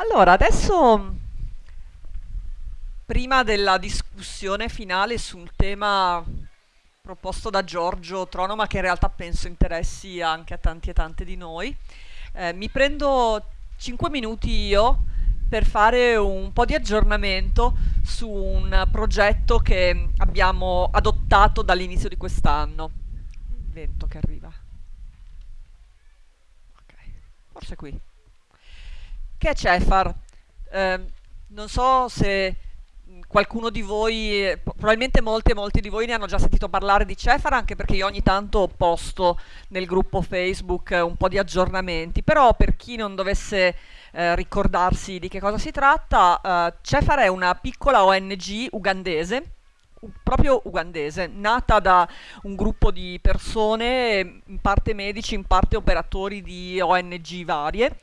Allora, adesso, prima della discussione finale sul tema proposto da Giorgio Tronoma, che in realtà penso interessi anche a tanti e tante di noi, eh, mi prendo 5 minuti io per fare un po' di aggiornamento su un progetto che abbiamo adottato dall'inizio di quest'anno. Il vento che arriva. Ok, forse qui che è Cefar? Eh, non so se qualcuno di voi, probabilmente molti e molti di voi ne hanno già sentito parlare di Cefar, anche perché io ogni tanto posto nel gruppo Facebook un po' di aggiornamenti, però per chi non dovesse eh, ricordarsi di che cosa si tratta, eh, Cefar è una piccola ONG ugandese, proprio ugandese, nata da un gruppo di persone, in parte medici, in parte operatori di ONG varie,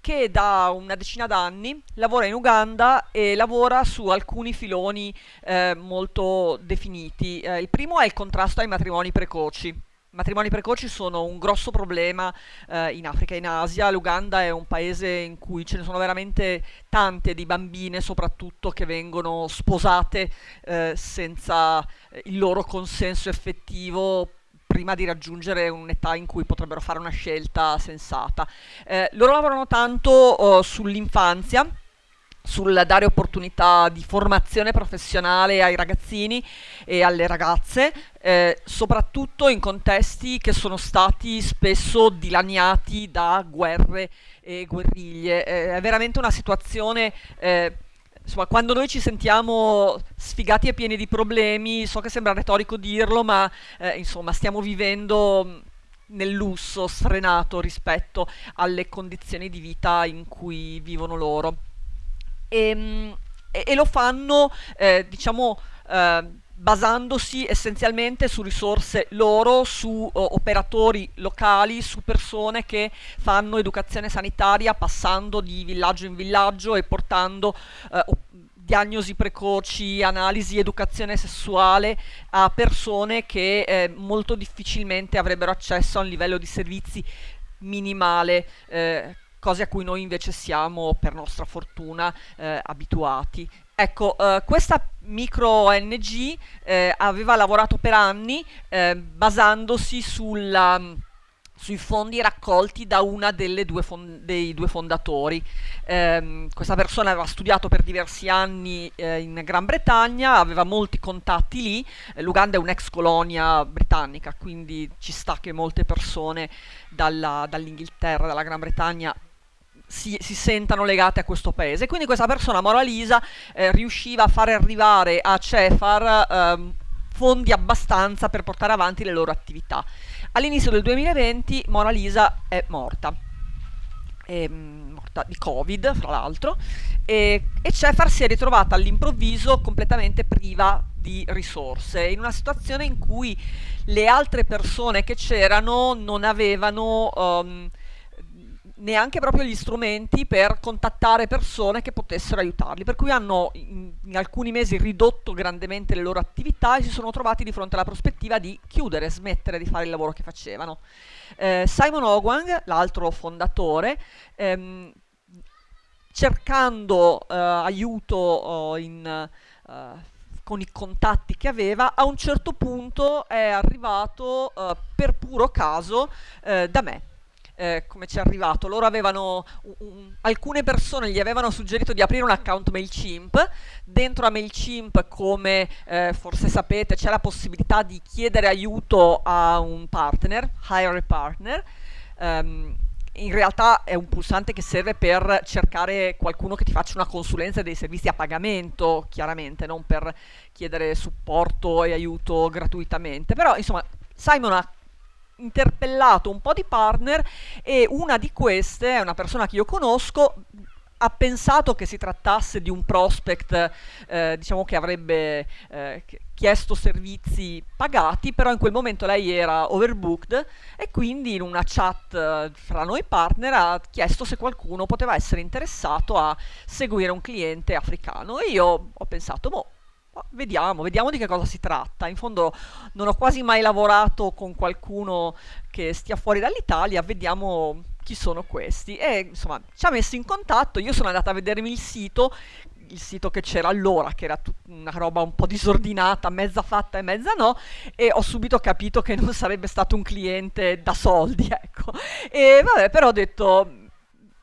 che da una decina d'anni lavora in Uganda e lavora su alcuni filoni eh, molto definiti. Eh, il primo è il contrasto ai matrimoni precoci. I matrimoni precoci sono un grosso problema eh, in Africa e in Asia. L'Uganda è un paese in cui ce ne sono veramente tante di bambine, soprattutto che vengono sposate eh, senza il loro consenso effettivo prima di raggiungere un'età in cui potrebbero fare una scelta sensata. Eh, loro lavorano tanto oh, sull'infanzia, sul dare opportunità di formazione professionale ai ragazzini e alle ragazze, eh, soprattutto in contesti che sono stati spesso dilaniati da guerre e guerriglie. Eh, è veramente una situazione eh, insomma, quando noi ci sentiamo sfigati e pieni di problemi, so che sembra retorico dirlo, ma eh, insomma, stiamo vivendo mm, nel lusso sfrenato rispetto alle condizioni di vita in cui vivono loro. E, mm, e, e lo fanno, eh, diciamo, eh, basandosi essenzialmente su risorse loro, su o, operatori locali, su persone che fanno educazione sanitaria passando di villaggio in villaggio e portando eh, diagnosi precoci, analisi, educazione sessuale a persone che eh, molto difficilmente avrebbero accesso a un livello di servizi minimale. Eh, cose a cui noi invece siamo, per nostra fortuna, eh, abituati. Ecco, uh, questa micro ONG eh, aveva lavorato per anni eh, basandosi sulla, sui fondi raccolti da una due dei due fondatori. Eh, questa persona aveva studiato per diversi anni eh, in Gran Bretagna, aveva molti contatti lì, eh, l'Uganda è un'ex colonia britannica, quindi ci sta che molte persone dall'Inghilterra, dalla Gran Bretagna si, si, sentano legate a questo paese. Quindi questa persona, Mora Lisa, eh, riusciva a fare arrivare a Cefar eh, fondi abbastanza per portare avanti le loro attività. All'inizio del 2020 Mona Lisa è morta. È ehm, morta di covid fra l'altro e, e Cefar si è ritrovata all'improvviso completamente priva di risorse in una situazione in cui le altre persone che c'erano non avevano um, neanche proprio gli strumenti per contattare persone che potessero aiutarli, per cui hanno in, in, alcuni mesi ridotto grandemente le loro attività e si sono trovati di fronte alla prospettiva di chiudere, smettere di fare il lavoro che facevano. Eh, Simon Ogwang, l'altro fondatore, ehm, cercando eh, aiuto oh, in, eh, con i contatti che aveva, a un certo punto è arrivato eh, per puro caso eh, da me eh, come ci è arrivato. Loro avevano, un, un, alcune persone gli avevano suggerito di aprire un account MailChimp. Dentro a MailChimp, come eh, forse sapete, c'è la possibilità di chiedere aiuto a un partner, hire a partner. Um, in realtà è un pulsante che serve per cercare qualcuno che ti faccia una consulenza dei servizi a pagamento, chiaramente, non per chiedere supporto e aiuto gratuitamente. Però, insomma, Simon ha interpellato un po' di partner e una di queste è una persona che io conosco ha pensato che si trattasse di un prospect eh, diciamo che avrebbe eh, chiesto servizi pagati però in quel momento lei era overbooked e quindi in una chat eh, fra noi partner ha chiesto se qualcuno poteva essere interessato a seguire un cliente africano. E io ho pensato boh Vediamo, vediamo di che cosa si tratta. In fondo non ho quasi mai lavorato con qualcuno che stia fuori dall'Italia, vediamo chi sono questi e insomma ci ha messo in contatto, io sono andata a vedermi il sito, il sito che c'era allora, che era una roba un po' disordinata, mezza fatta e mezza no, e ho subito capito che non sarebbe stato un cliente da soldi, ecco. E vabbè, però ho detto,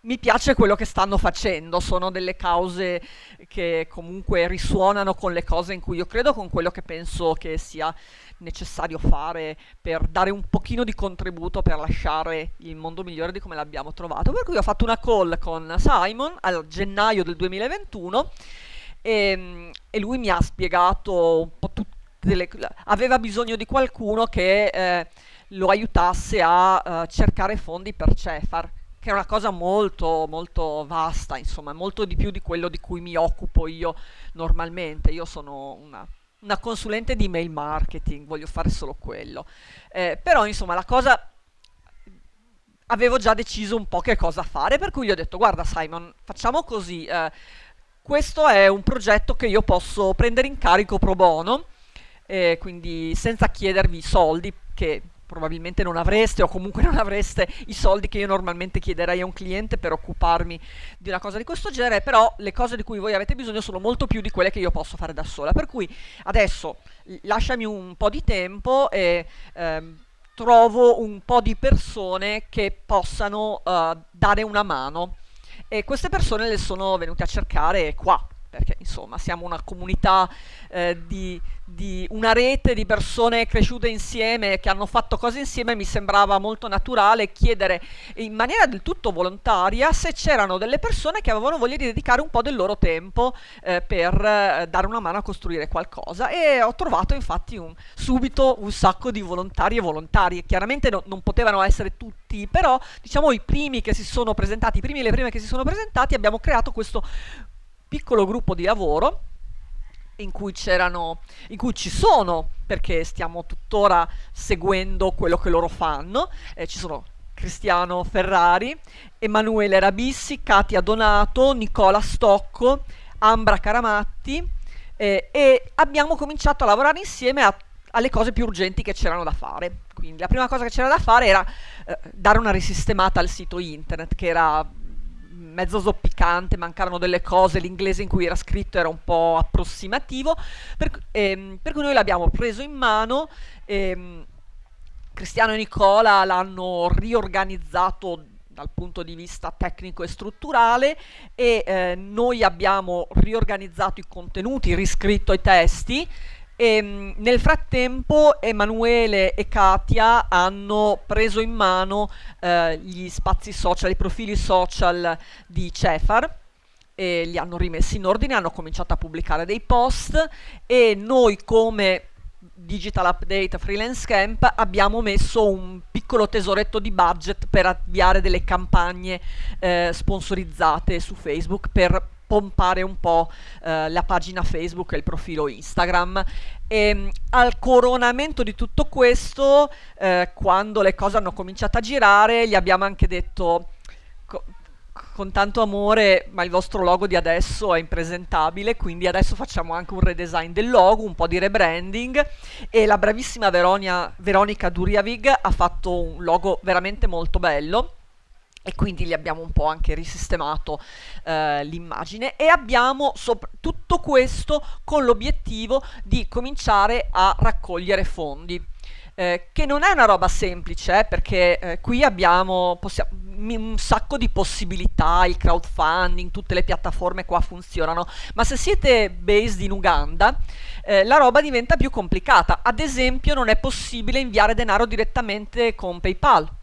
mi piace quello che stanno facendo, sono delle cause che comunque risuonano con le cose in cui io credo, con quello che penso che sia necessario fare per dare un pochino di contributo per lasciare il mondo migliore di come l'abbiamo trovato. Per cui ho fatto una call con Simon al gennaio del 2021 e, ehm, e lui mi ha spiegato un po' tutte le... aveva bisogno di qualcuno che eh, lo aiutasse a uh, cercare fondi per Cefar che è una cosa molto molto vasta, insomma, molto di più di quello di cui mi occupo io normalmente. Io sono una una consulente di mail marketing, voglio fare solo quello. Eh, però insomma la cosa avevo già deciso un po' che cosa fare, per cui gli ho detto guarda Simon, facciamo così, eh, questo è un progetto che io posso prendere in carico pro bono, eh, quindi senza chiedervi soldi, che probabilmente non avreste o comunque non avreste i soldi che io normalmente chiederei a un cliente per occuparmi di una cosa di questo genere, però le cose di cui voi avete bisogno sono molto più di quelle che io posso fare da sola. Per cui adesso lasciami un po' di tempo e ehm, trovo un po' di persone che possano uh, dare una mano. E queste persone le sono venute a cercare qua, perché insomma siamo una comunità eh, di, di, una rete di persone cresciute insieme che hanno fatto cose insieme mi sembrava molto naturale chiedere in maniera del tutto volontaria se c'erano delle persone che avevano voglia di dedicare un po' del loro tempo eh, per eh, dare una mano a costruire qualcosa. E ho trovato infatti un, subito un sacco di volontari e volontarie chiaramente no, non potevano essere tutti però diciamo i primi che si sono presentati i primi e le prime che si sono presentati abbiamo creato questo piccolo gruppo di lavoro in cui in cui ci sono, perché stiamo tuttora seguendo quello che loro fanno, eh, ci sono Cristiano Ferrari, Emanuele Rabissi, Katia Donato, Nicola Stocco, Ambra Caramatti eh, e abbiamo cominciato a lavorare insieme a, alle cose più urgenti che c'erano da fare. Quindi la prima cosa che c'era da fare era eh, dare una risistemata al sito internet che era mezzo zoppicante, mancarono delle cose, l'inglese in cui era scritto era un po' approssimativo, per, ehm, per cui noi l'abbiamo preso in mano. Ehm, Cristiano e Nicola l'hanno riorganizzato dal punto di vista tecnico e strutturale e eh, noi abbiamo riorganizzato i contenuti, riscritto i testi e, ehm, nel frattempo Emanuele e Katia hanno preso in mano eh, gli spazi social, i profili social di Cefar e li hanno rimessi in ordine, hanno cominciato a pubblicare dei post e noi come Digital Update Freelance Camp abbiamo messo un piccolo tesoretto di budget per avviare delle campagne eh, sponsorizzate su Facebook per pompare un po' eh, la pagina Facebook e il profilo Instagram. E, ehm, al coronamento di tutto questo, eh, quando le cose hanno cominciato a girare, gli abbiamo anche detto con tanto amore, ma il vostro logo di adesso è impresentabile, quindi adesso facciamo anche un redesign del logo, un po' di rebranding e la bravissima Veronia, Veronica Duriavig ha fatto un logo veramente molto bello e quindi gli abbiamo un po' anche risistemato eh, l'immagine e abbiamo tutto questo con l'obiettivo di cominciare a raccogliere fondi. Eh, che non è una roba semplice eh, perché eh, qui abbiamo un sacco di possibilità, il crowdfunding, tutte le piattaforme qua funzionano, ma se siete based in Uganda eh, la roba diventa più complicata. Ad esempio non è possibile inviare denaro direttamente con PayPal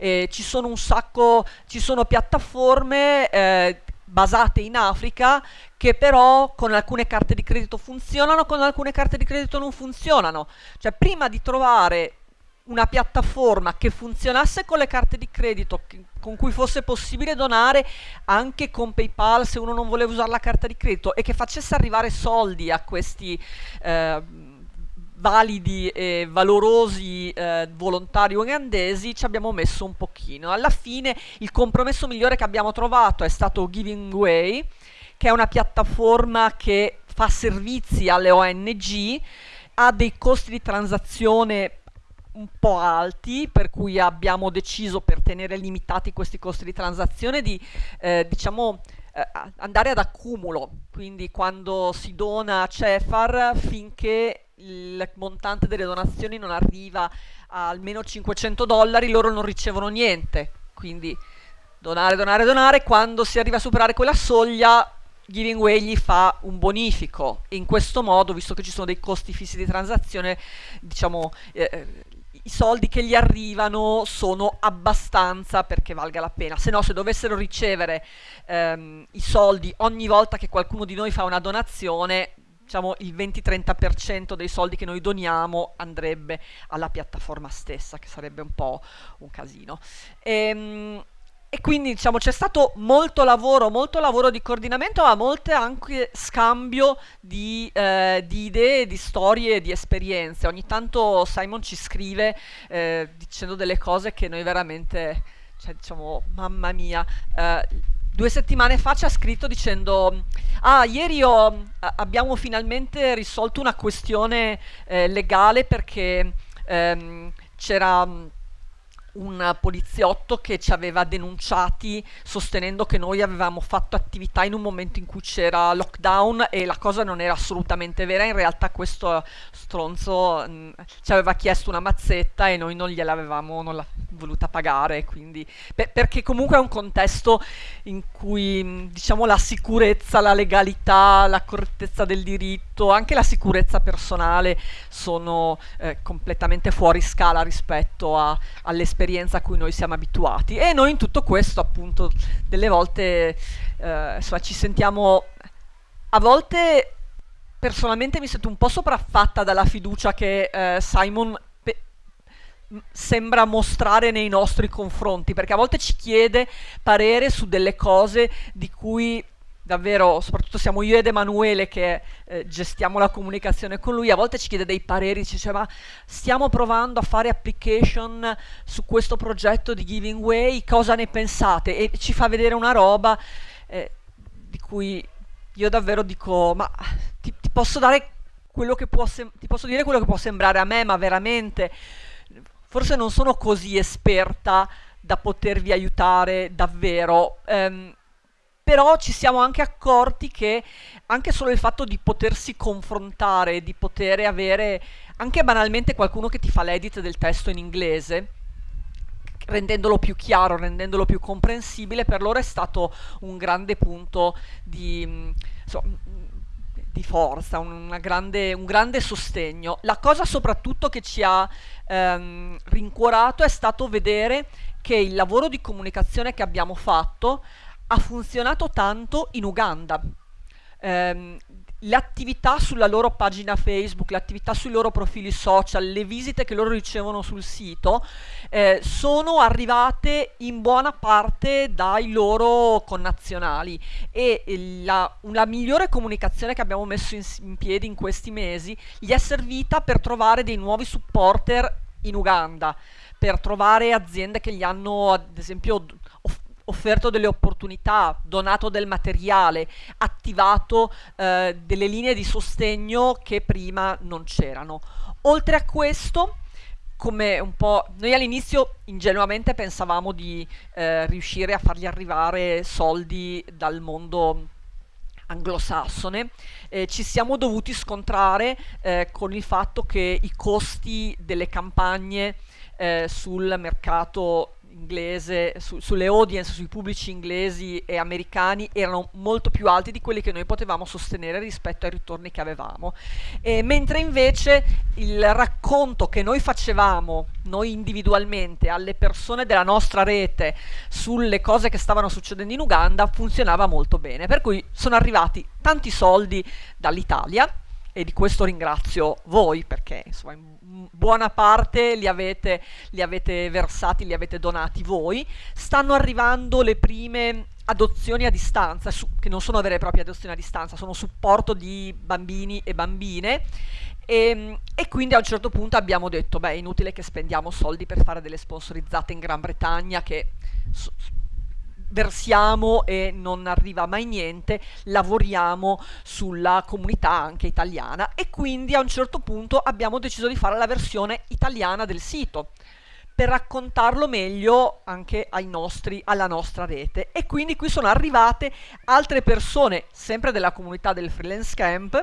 eh, ci sono un sacco, ci sono piattaforme eh, basate in Africa che però con alcune carte di credito funzionano, con alcune carte di credito non funzionano. Cioè prima di trovare una piattaforma che funzionasse con le carte di credito, che, con cui fosse possibile donare anche con PayPal se uno non voleva usare la carta di credito e che facesse arrivare soldi a questi eh, validi e valorosi eh, volontari ugandesi ci abbiamo messo un pochino. Alla fine il compromesso migliore che abbiamo trovato è stato Giving Way, che è una piattaforma che fa servizi alle ONG, ha dei costi di transazione un po' alti, per cui abbiamo deciso per tenere limitati questi costi di transazione di eh, diciamo eh, andare ad accumulo, quindi quando si dona a Cefar finché il montante delle donazioni non arriva a almeno 500 dollari loro non ricevono niente, quindi donare, donare, donare, quando si arriva a superare quella soglia Giving Way gli fa un bonifico. E in questo modo, visto che ci sono dei costi fissi di transazione, diciamo, eh, i soldi che gli arrivano sono abbastanza perché valga la pena. Se no, se dovessero ricevere ehm, i soldi ogni volta che qualcuno di noi fa una donazione, diciamo il 20-30% dei soldi che noi doniamo andrebbe alla piattaforma stessa, che sarebbe un po' un casino. Ehm, e quindi diciamo c'è stato molto lavoro, molto lavoro di coordinamento, ma molto anche scambio di, eh, di idee, di storie, di esperienze. Ogni tanto Simon ci scrive eh, dicendo delle cose che noi veramente, cioè diciamo, mamma mia. Eh, due settimane fa ci ha scritto dicendo ah ieri ho, abbiamo finalmente risolto una questione eh, legale perché ehm, c'era un poliziotto che ci aveva denunciati sostenendo che noi avevamo fatto attività in un momento in cui c'era lockdown e la cosa non era assolutamente vera, in realtà questo stronzo mh, mm, ci aveva chiesto una mazzetta e noi non gliel'avevamo non voluta pagare, quindi, per, perché comunque è un contesto in cui mm, diciamo la sicurezza, la legalità, la correttezza del diritto, anche la sicurezza personale sono eh, completamente fuori scala rispetto all'esperienza esperienza a cui noi siamo abituati. E noi in tutto questo appunto delle volte eh, insomma, ci sentiamo a volte personalmente mi sento un po' sopraffatta dalla fiducia che eh, Simon sembra mostrare nei nostri confronti perché a volte ci chiede parere su delle cose di cui davvero, soprattutto siamo io ed Emanuele che eh, gestiamo la comunicazione con lui, a volte ci chiede dei pareri, ci dice ma stiamo provando a fare application su questo progetto di Giving Way, cosa ne pensate? E ci fa vedere una roba eh, di cui io davvero dico ma ti, ti posso dare quello che può ti posso dire quello che può sembrare a me, ma veramente forse non sono così esperta da potervi aiutare davvero. Um, però ci siamo anche accorti che anche solo il fatto di potersi confrontare, di poter avere anche banalmente qualcuno che ti fa l'edit del testo in inglese, rendendolo più chiaro, rendendolo più comprensibile, per loro è stato un grande punto di, insomma, di forza, grande, un grande sostegno. La cosa soprattutto che ci ha ehm, rincuorato è stato vedere che il lavoro di comunicazione che abbiamo fatto ha funzionato tanto in Uganda. Um, le attività sulla loro pagina Facebook, le attività sui loro profili social, le visite che loro ricevono sul sito eh, sono arrivate in buona parte dai loro connazionali e la, la migliore comunicazione che abbiamo messo in, in piedi in questi mesi gli è servita per trovare dei nuovi supporter in Uganda, per trovare aziende che gli hanno ad esempio offerto delle opportunità, donato del materiale, attivato eh, delle linee di sostegno che prima non c'erano. Oltre a questo, come un po' noi all'inizio ingenuamente pensavamo di eh, riuscire a fargli arrivare soldi dal mondo anglosassone, eh, ci siamo dovuti scontrare eh, con il fatto che i costi delle campagne eh, sul mercato inglese, su, sulle audience, sui pubblici inglesi e americani erano molto più alti di quelli che noi potevamo sostenere rispetto ai ritorni che avevamo. E mentre invece il racconto che noi facevamo, noi individualmente, alle persone della nostra rete sulle cose che stavano succedendo in Uganda funzionava molto bene. Per cui sono arrivati tanti soldi dall'Italia e di questo ringrazio voi perché insomma in buona parte li avete, li avete versati, li avete donati voi. Stanno arrivando le prime adozioni a distanza, su, che non sono vere e proprie adozioni a distanza, sono supporto di bambini e bambine e, ehm, e, quindi a un certo punto abbiamo detto, beh, è inutile che spendiamo soldi per fare delle sponsorizzate in Gran Bretagna che versiamo e non arriva mai niente, lavoriamo sulla comunità anche italiana e quindi a un certo punto abbiamo deciso di fare la versione italiana del sito per raccontarlo meglio anche nostri, alla nostra rete. E quindi qui sono arrivate altre persone, sempre della comunità del Freelance Camp,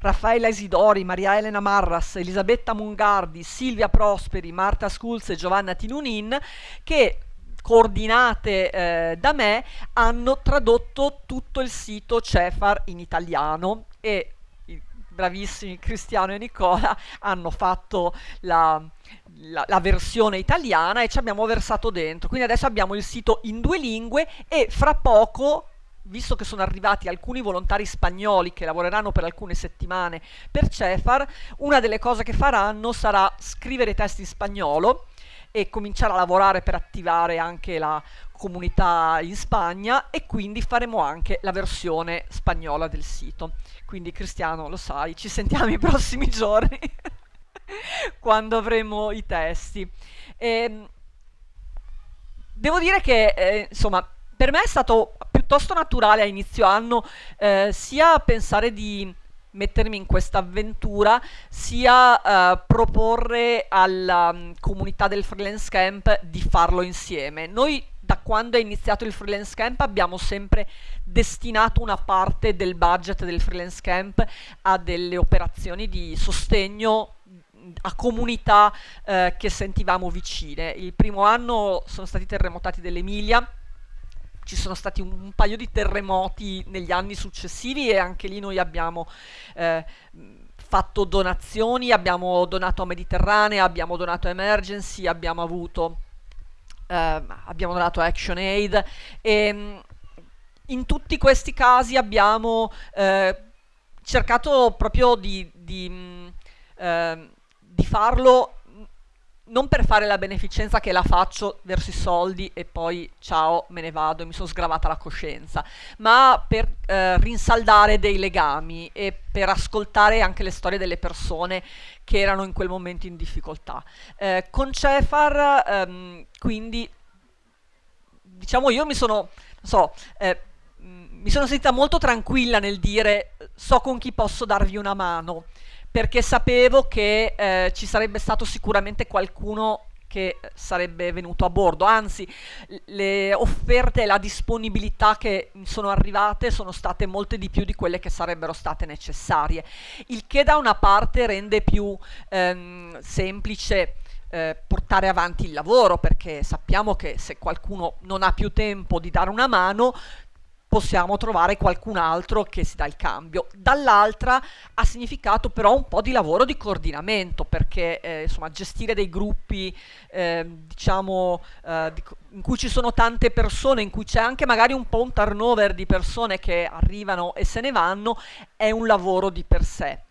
Raffaella Isidori, Maria Elena Marras, Elisabetta Mungardi, Silvia Prosperi, Marta Schulz e Giovanna Tinunin, che coordinate eh, da me hanno tradotto tutto il sito Cefar in italiano e i bravissimi Cristiano e Nicola hanno fatto la, la, la, versione italiana e ci abbiamo versato dentro. Quindi adesso abbiamo il sito in due lingue e fra poco visto che sono arrivati alcuni volontari spagnoli che lavoreranno per alcune settimane per Cefar, una delle cose che faranno sarà scrivere testi in spagnolo e cominciare a lavorare per attivare anche la comunità in Spagna e quindi faremo anche la versione spagnola del sito. Quindi Cristiano, lo sai, ci sentiamo i prossimi giorni quando avremo i testi. E, ehm, devo dire che, eh, insomma, per me è stato piuttosto naturale a inizio anno eh, sia pensare di mettermi in questa avventura sia uh, proporre alla um, comunità del freelance camp di farlo insieme. Noi da quando è iniziato il freelance camp abbiamo sempre destinato una parte del budget del freelance camp a delle operazioni di sostegno a comunità uh, che sentivamo vicine. Il primo anno sono stati terremotati dell'Emilia ci sono stati un, un, paio di terremoti negli anni successivi e anche lì noi abbiamo eh, fatto donazioni, abbiamo donato a Mediterranea, abbiamo donato a Emergency, abbiamo avuto eh, abbiamo donato a Action Aid. E mm, in tutti questi casi abbiamo eh, cercato proprio di, di, mm, eh, di farlo non per fare la beneficenza che la faccio verso i soldi e poi ciao me ne vado e mi sono sgravata la coscienza, ma per eh, rinsaldare dei legami e per ascoltare anche le storie delle persone che erano in quel momento in difficoltà. Eh, con Cefar ehm, quindi diciamo io mi sono, non so, eh, mi sono sentita molto tranquilla nel dire so con chi posso darvi una mano perché sapevo che eh, ci sarebbe stato sicuramente qualcuno che sarebbe venuto a bordo, anzi le offerte e la disponibilità che sono arrivate sono state molte di più di quelle che sarebbero state necessarie, il che da una parte rende più ehm, semplice eh, portare avanti il lavoro perché sappiamo che se qualcuno non ha più tempo di dare una mano possiamo trovare qualcun altro che si dà il cambio. Dall'altra ha significato però un po' di lavoro di coordinamento perché eh, insomma gestire dei gruppi eh, diciamo eh, in cui ci sono tante persone, in cui c'è anche magari un po' un turnover di persone che arrivano e se ne vanno, è un lavoro di per sé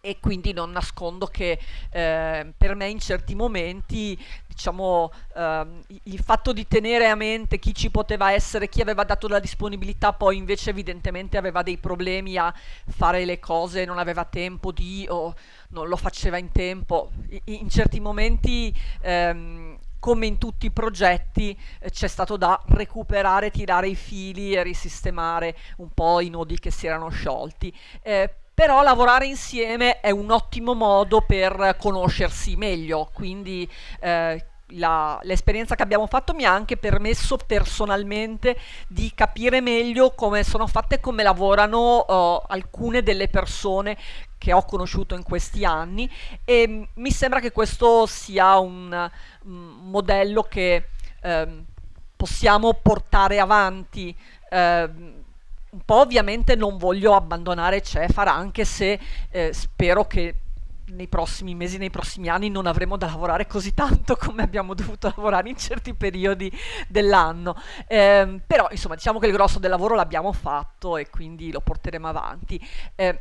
e quindi non nascondo che eh, per me in certi momenti diciamo eh, il fatto di tenere a mente chi ci poteva essere chi aveva dato la disponibilità poi invece evidentemente aveva dei problemi a fare le cose non aveva tempo di o non lo faceva in tempo in, in certi momenti ehm, come in tutti i progetti eh, c'è stato da recuperare, tirare i fili e risistemare un po' i nodi che si erano sciolti. Eh, però lavorare insieme è un ottimo modo per conoscersi meglio, quindi eh, l'esperienza che abbiamo fatto mi ha anche permesso personalmente di capire meglio come sono fatte e come lavorano uh, alcune delle persone che ho conosciuto in questi anni. E mi sembra che questo sia un, un modello che eh, possiamo portare avanti eh, un po' ovviamente non voglio abbandonare Cefar anche se eh, spero che nei prossimi mesi, nei prossimi anni non avremo da lavorare così tanto come abbiamo dovuto lavorare in certi periodi dell'anno. Eh, però insomma diciamo che il grosso del lavoro l'abbiamo fatto e quindi lo porteremo avanti. Eh,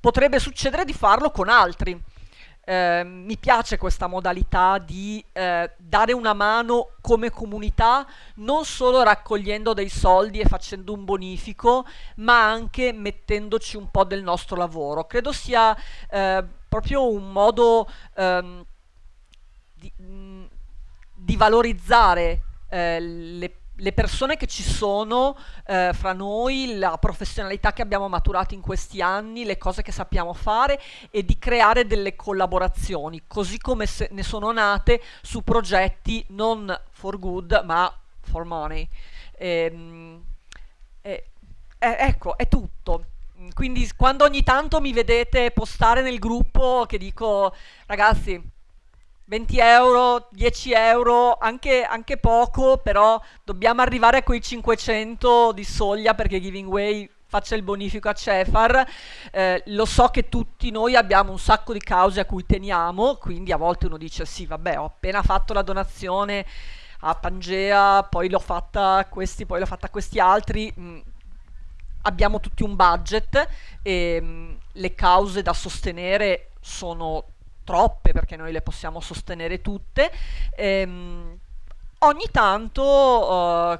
potrebbe succedere di farlo con altri eh, mi piace questa modalità di eh, dare una mano come comunità, non solo raccogliendo dei soldi e facendo un bonifico, ma anche mettendoci un po' del nostro lavoro. Credo sia eh, proprio un modo ehm, di, di, valorizzare eh, le le persone che ci sono eh, fra noi, la professionalità che abbiamo maturato in questi anni, le cose che sappiamo fare e di creare delle collaborazioni, così come ne sono nate su progetti non for good ma for money. Ehm, e, e, ecco, è tutto. Quindi quando ogni tanto mi vedete postare nel gruppo che dico ragazzi 20 euro, 10 euro, anche, anche, poco, però dobbiamo arrivare a quei 500 di soglia perché Giving Way faccia il bonifico a Cefar. Eh, lo so che tutti noi abbiamo un sacco di cause a cui teniamo, quindi a volte uno dice sì, vabbè, ho appena fatto la donazione a Pangea, poi l'ho fatta a questi, poi l'ho fatta a questi altri. Mm, abbiamo tutti un budget e mm, le cause da sostenere sono troppe perché noi le possiamo sostenere tutte. Ehm, ogni tanto uh,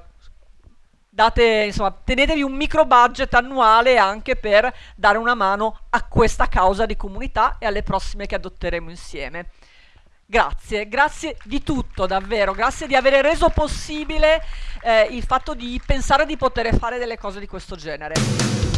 date, insomma, tenetevi un micro budget annuale anche per dare una mano a questa causa di comunità e alle prossime che adotteremo insieme. Grazie, grazie di tutto davvero, grazie di aver reso possibile eh, il fatto di pensare di poter fare delle cose di questo genere.